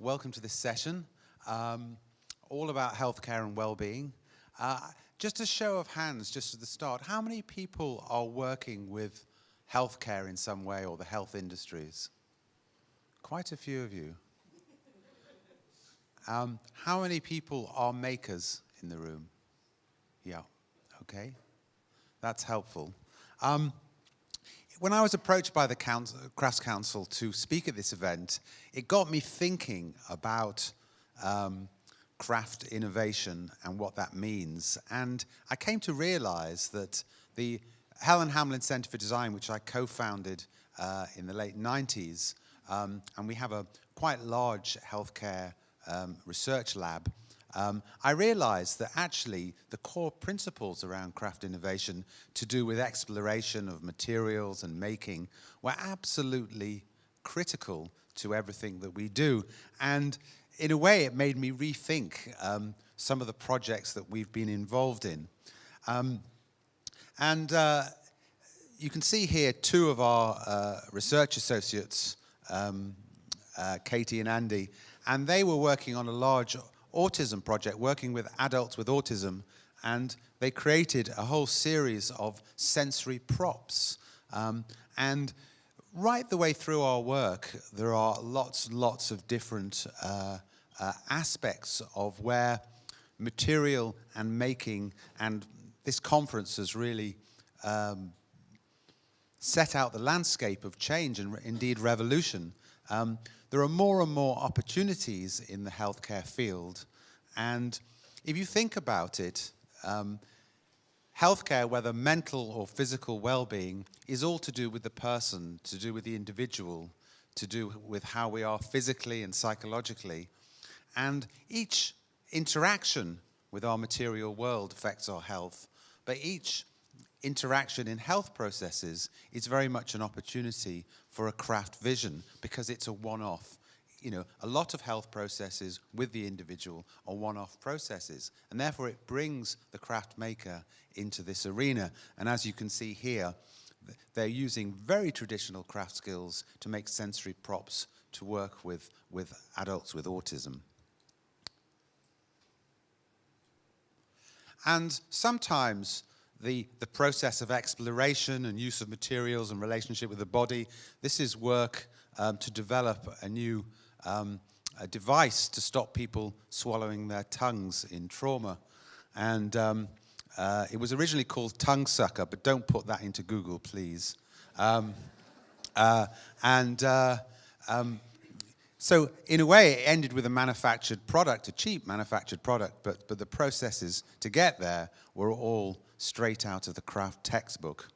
welcome to this session, um, all about healthcare and well-being. Uh, just a show of hands, just at the start, how many people are working with healthcare in some way or the health industries? Quite a few of you. Um, how many people are makers in the room? Yeah, okay. That's helpful. Um, when I was approached by the Council, Crafts Council to speak at this event, it got me thinking about um, craft innovation and what that means. And I came to realize that the Helen Hamlyn Center for Design, which I co-founded uh, in the late 90s, um, and we have a quite large healthcare um, research lab, um, I realized that actually the core principles around craft innovation to do with exploration of materials and making were absolutely critical to everything that we do. And in a way, it made me rethink um, some of the projects that we've been involved in. Um, and uh, you can see here two of our uh, research associates, um, uh, Katie and Andy, and they were working on a large autism project working with adults with autism and they created a whole series of sensory props. Um, and right the way through our work, there are lots and lots of different uh, uh, aspects of where material and making, and this conference has really um, set out the landscape of change and indeed revolution. Um, there are more and more opportunities in the healthcare field. And if you think about it, um, healthcare, whether mental or physical well-being, is all to do with the person, to do with the individual, to do with how we are physically and psychologically. And each interaction with our material world affects our health, but each interaction in health processes is very much an opportunity for a craft vision because it's a one-off. You know, a lot of health processes with the individual are one-off processes and therefore it brings the craft maker into this arena. And as you can see here, they're using very traditional craft skills to make sensory props to work with, with adults with autism. And sometimes the, the process of exploration and use of materials and relationship with the body. This is work um, to develop a new um, a device to stop people swallowing their tongues in trauma. And um, uh, it was originally called Tongue Sucker, but don't put that into Google, please. Um, uh, and uh, um, so in a way, it ended with a manufactured product, a cheap manufactured product, but, but the processes to get there were all straight out of the craft textbook.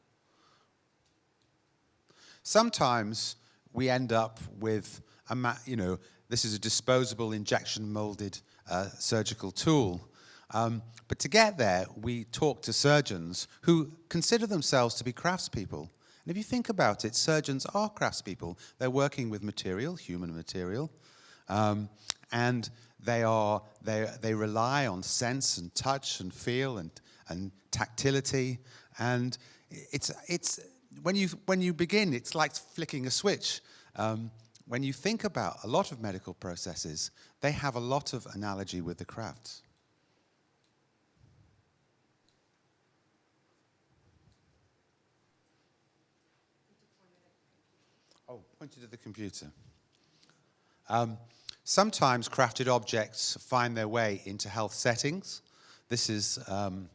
Sometimes we end up with, a, you know, this is a disposable injection molded uh, surgical tool. Um, but to get there, we talk to surgeons who consider themselves to be craftspeople. And if you think about it, surgeons are craftspeople. They're working with material, human material, um, and they, are, they, they rely on sense and touch and feel and and tactility. And it's, it's, when, you, when you begin, it's like flicking a switch. Um, when you think about a lot of medical processes, they have a lot of analogy with the crafts. Oh, pointed at the computer. Um, sometimes crafted objects find their way into health settings. This is um,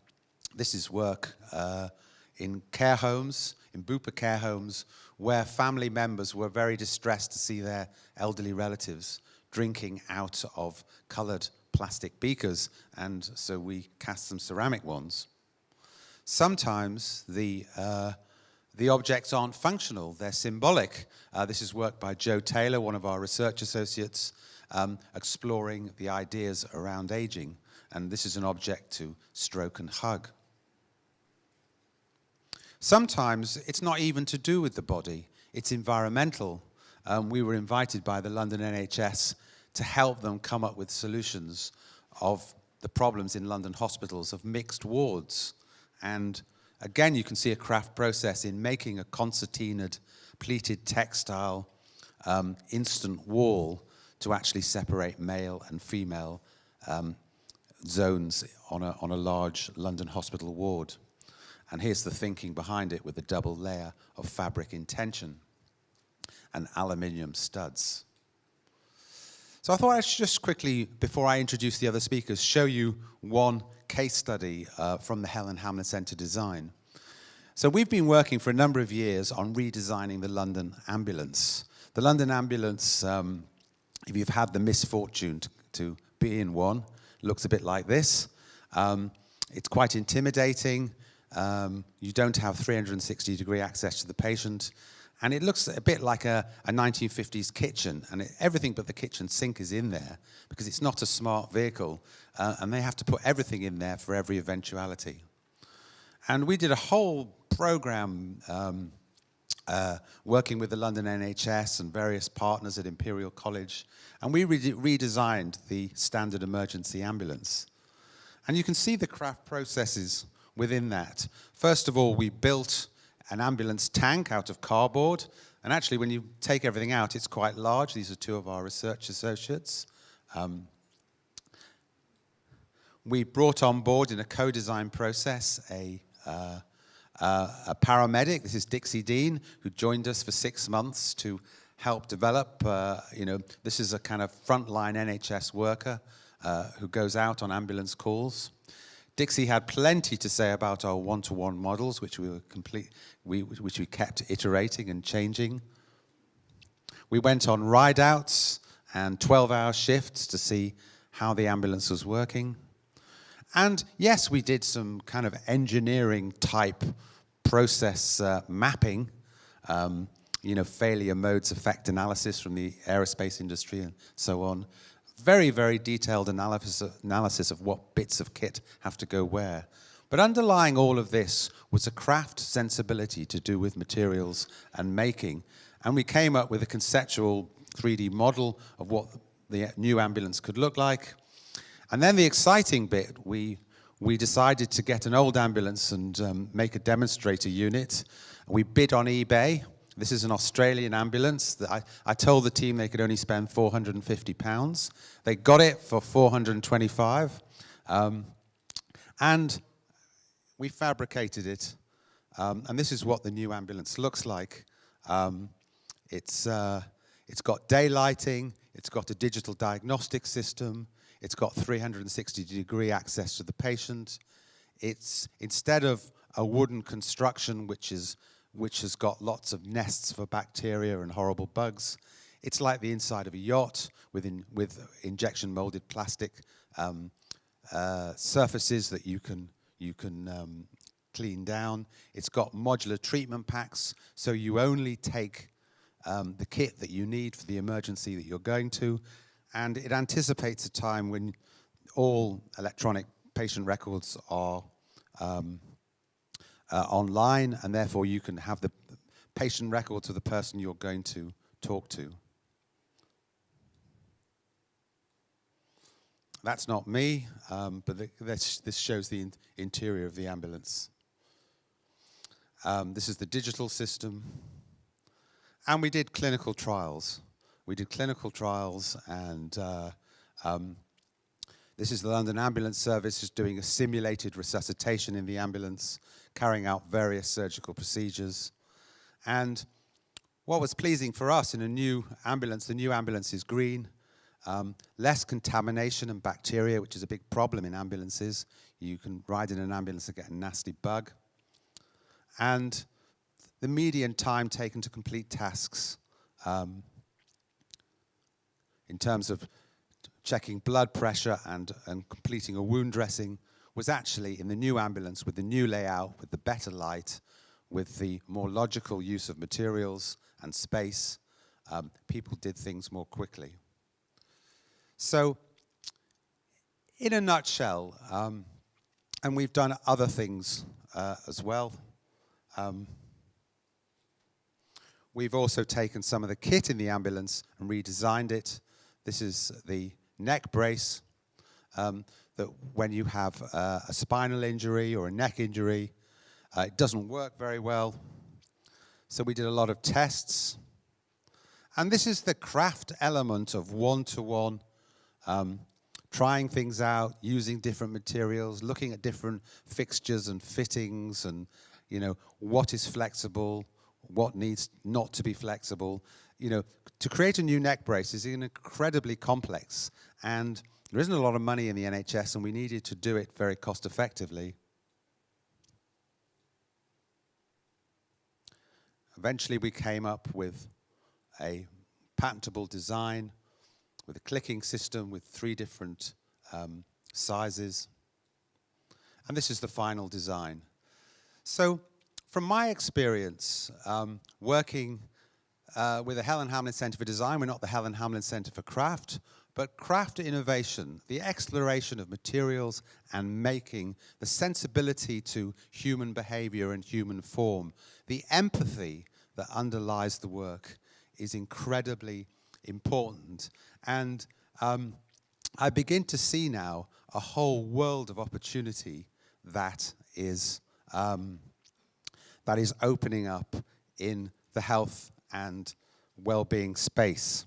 this is work uh, in care homes, in Bupa care homes, where family members were very distressed to see their elderly relatives drinking out of coloured plastic beakers, and so we cast some ceramic ones. Sometimes the, uh, the objects aren't functional, they're symbolic. Uh, this is work by Joe Taylor, one of our research associates, um, exploring the ideas around aging. And this is an object to stroke and hug. Sometimes it's not even to do with the body, it's environmental. Um, we were invited by the London NHS to help them come up with solutions of the problems in London hospitals of mixed wards. And again, you can see a craft process in making a concertinaed pleated textile um, instant wall to actually separate male and female um, zones on a, on a large London hospital ward. And here's the thinking behind it with a double layer of fabric in tension and aluminium studs. So I thought I should just quickly, before I introduce the other speakers, show you one case study uh, from the Helen Hamlyn Centre design. So we've been working for a number of years on redesigning the London ambulance. The London ambulance, um, if you've had the misfortune to, to, be in one, looks a bit like this. Um, it's quite intimidating. Um, you don't have 360 degree access to the patient. And it looks a bit like a, a 1950s kitchen, and it, everything but the kitchen sink is in there because it's not a smart vehicle, uh, and they have to put everything in there for every eventuality. And we did a whole program um, uh, working with the London NHS and various partners at Imperial College, and we re redesigned the standard emergency ambulance. And you can see the craft processes within that. First of all, we built an ambulance tank out of cardboard. And actually, when you take everything out, it's quite large. These are two of our research associates. Um, we brought on board in a co-design process a, uh, uh, a paramedic. This is Dixie Dean, who joined us for six months to help develop. Uh, you know, this is a kind of frontline NHS worker uh, who goes out on ambulance calls. Dixie had plenty to say about our one-to-one -one models, which we complete, we, which we kept iterating and changing. We went on ride-outs and 12-hour shifts to see how the ambulance was working. And yes, we did some kind of engineering type process uh, mapping, um, you know, failure modes effect analysis from the aerospace industry and so on very, very detailed analysis, analysis of what bits of kit have to go where. But underlying all of this was a craft sensibility to do with materials and making. And we came up with a conceptual 3D model of what the new ambulance could look like. And then the exciting bit, we, we decided to get an old ambulance and um, make a demonstrator unit. We bid on eBay. This is an Australian ambulance. That I, I told the team they could only spend 450 pounds. They got it for 425. Um, and we fabricated it. Um, and this is what the new ambulance looks like. Um, it's, uh, it's got daylighting, it's got a digital diagnostic system, it's got 360 degree access to the patient. It's, instead of a wooden construction, which is which has got lots of nests for bacteria and horrible bugs. It's like the inside of a yacht with, in, with injection molded plastic um, uh, surfaces that you can, you can um, clean down. It's got modular treatment packs, so you only take um, the kit that you need for the emergency that you're going to, and it anticipates a time when all electronic patient records are um, uh, online, and therefore you can have the patient records of the person you're going to talk to. That's not me, um, but the, this, this, shows the in interior of the ambulance. Um, this is the digital system. And we did clinical trials. We did clinical trials and uh, um, this is the London Ambulance Service is doing a simulated resuscitation in the ambulance carrying out various surgical procedures. And what was pleasing for us in a new ambulance, the new ambulance is green, um, less contamination and bacteria, which is a big problem in ambulances. You can ride in an ambulance and get a nasty bug. And the median time taken to complete tasks um, in terms of checking blood pressure and, and completing a wound dressing was actually in the new ambulance with the new layout, with the better light, with the more logical use of materials and space, um, people did things more quickly. So, in a nutshell, um, and we've done other things uh, as well. Um, we've also taken some of the kit in the ambulance and redesigned it. This is the neck brace. Um, that when you have uh, a spinal injury or a neck injury, uh, it doesn't work very well. So we did a lot of tests. And this is the craft element of one-to-one, um, trying things out, using different materials, looking at different fixtures and fittings and, you know, what is flexible, what needs not to be flexible. You know, to create a new neck brace is incredibly complex and there isn't a lot of money in the NHS and we needed to do it very cost effectively. Eventually we came up with a patentable design with a clicking system with three different um, sizes. And this is the final design. So from my experience um, working uh, with the Helen Hamlyn Centre for Design, we're not the Helen Hamlyn Centre for Craft, but craft innovation, the exploration of materials and making, the sensibility to human behavior and human form, the empathy that underlies the work is incredibly important. And um, I begin to see now a whole world of opportunity that is, um, that is opening up in the health and well-being space.